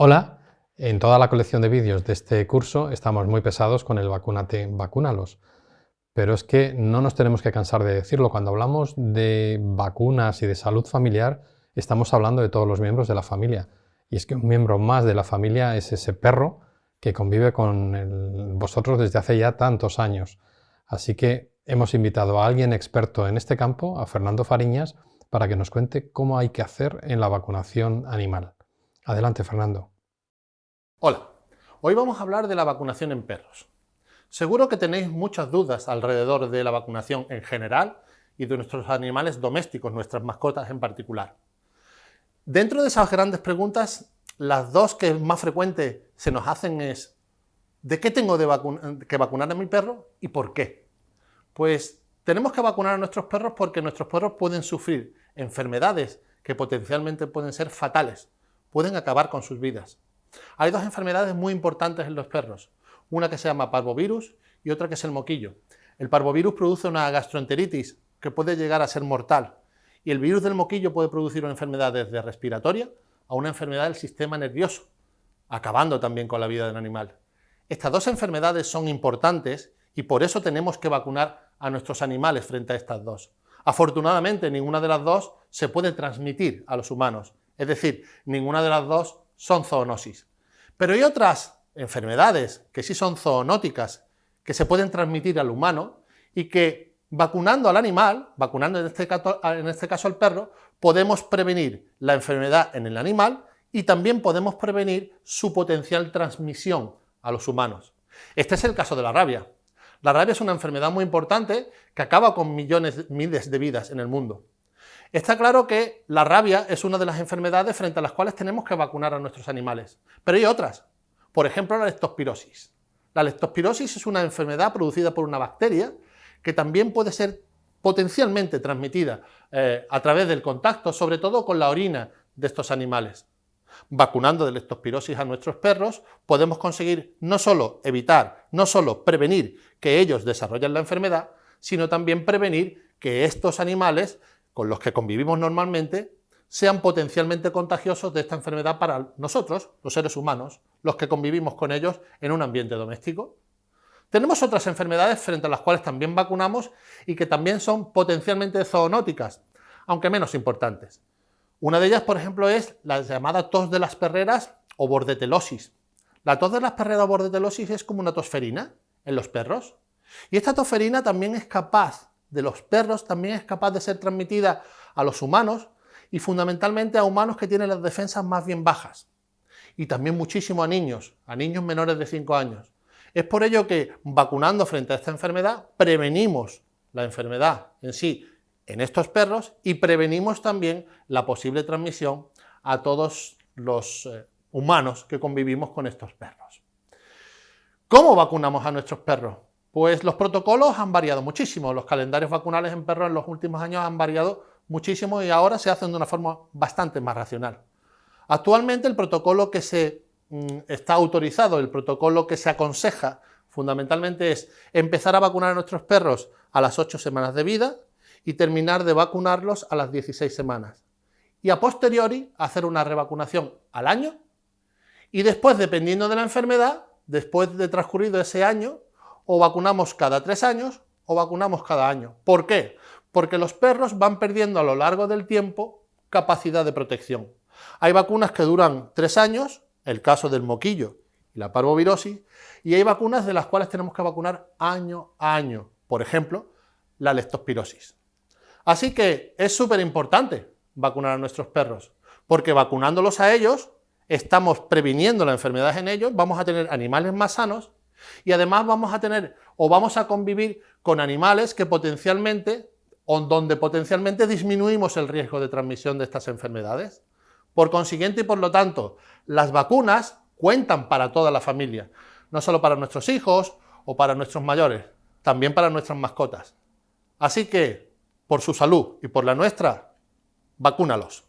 Hola, en toda la colección de vídeos de este curso estamos muy pesados con el vacunate vacúnalos. Pero es que no nos tenemos que cansar de decirlo. Cuando hablamos de vacunas y de salud familiar, estamos hablando de todos los miembros de la familia. Y es que un miembro más de la familia es ese perro que convive con vosotros desde hace ya tantos años. Así que hemos invitado a alguien experto en este campo, a Fernando Fariñas, para que nos cuente cómo hay que hacer en la vacunación animal. Adelante, Fernando. Hola, hoy vamos a hablar de la vacunación en perros. Seguro que tenéis muchas dudas alrededor de la vacunación en general y de nuestros animales domésticos, nuestras mascotas en particular. Dentro de esas grandes preguntas, las dos que más frecuentes se nos hacen es ¿de qué tengo que vacunar a mi perro y por qué? Pues tenemos que vacunar a nuestros perros porque nuestros perros pueden sufrir enfermedades que potencialmente pueden ser fatales pueden acabar con sus vidas. Hay dos enfermedades muy importantes en los perros, una que se llama parvovirus y otra que es el moquillo. El parvovirus produce una gastroenteritis que puede llegar a ser mortal y el virus del moquillo puede producir una enfermedad desde respiratoria a una enfermedad del sistema nervioso, acabando también con la vida del animal. Estas dos enfermedades son importantes y por eso tenemos que vacunar a nuestros animales frente a estas dos. Afortunadamente, ninguna de las dos se puede transmitir a los humanos, es decir, ninguna de las dos son zoonosis. Pero hay otras enfermedades que sí son zoonóticas, que se pueden transmitir al humano y que vacunando al animal, vacunando en este, caso, en este caso al perro, podemos prevenir la enfermedad en el animal y también podemos prevenir su potencial transmisión a los humanos. Este es el caso de la rabia. La rabia es una enfermedad muy importante que acaba con millones, miles de vidas en el mundo. Está claro que la rabia es una de las enfermedades frente a las cuales tenemos que vacunar a nuestros animales, pero hay otras, por ejemplo la leptospirosis. La leptospirosis es una enfermedad producida por una bacteria que también puede ser potencialmente transmitida eh, a través del contacto, sobre todo con la orina de estos animales. Vacunando de leptospirosis a nuestros perros podemos conseguir no solo evitar, no solo prevenir que ellos desarrollen la enfermedad, sino también prevenir que estos animales con los que convivimos normalmente sean potencialmente contagiosos de esta enfermedad para nosotros, los seres humanos, los que convivimos con ellos en un ambiente doméstico. Tenemos otras enfermedades frente a las cuales también vacunamos y que también son potencialmente zoonóticas, aunque menos importantes. Una de ellas, por ejemplo, es la llamada tos de las perreras o bordetelosis. La tos de las perreras o bordetelosis es como una tosferina en los perros. Y esta tosferina también es capaz de los perros también es capaz de ser transmitida a los humanos y fundamentalmente a humanos que tienen las defensas más bien bajas. Y también muchísimo a niños, a niños menores de 5 años. Es por ello que vacunando frente a esta enfermedad prevenimos la enfermedad en sí en estos perros y prevenimos también la posible transmisión a todos los eh, humanos que convivimos con estos perros. ¿Cómo vacunamos a nuestros perros? Pues los protocolos han variado muchísimo, los calendarios vacunales en perros en los últimos años han variado muchísimo y ahora se hacen de una forma bastante más racional. Actualmente el protocolo que se mm, está autorizado, el protocolo que se aconseja fundamentalmente es empezar a vacunar a nuestros perros a las 8 semanas de vida y terminar de vacunarlos a las 16 semanas. Y a posteriori hacer una revacunación al año y después, dependiendo de la enfermedad, después de transcurrido ese año, o vacunamos cada tres años o vacunamos cada año. ¿Por qué? Porque los perros van perdiendo a lo largo del tiempo capacidad de protección. Hay vacunas que duran tres años, el caso del moquillo y la parvovirosis, y hay vacunas de las cuales tenemos que vacunar año a año, por ejemplo, la leptospirosis. Así que es súper importante vacunar a nuestros perros, porque vacunándolos a ellos, estamos previniendo la enfermedad en ellos, vamos a tener animales más sanos y además vamos a tener o vamos a convivir con animales que potencialmente, o donde potencialmente disminuimos el riesgo de transmisión de estas enfermedades. Por consiguiente y por lo tanto, las vacunas cuentan para toda la familia, no solo para nuestros hijos o para nuestros mayores, también para nuestras mascotas. Así que, por su salud y por la nuestra, vacúnalos.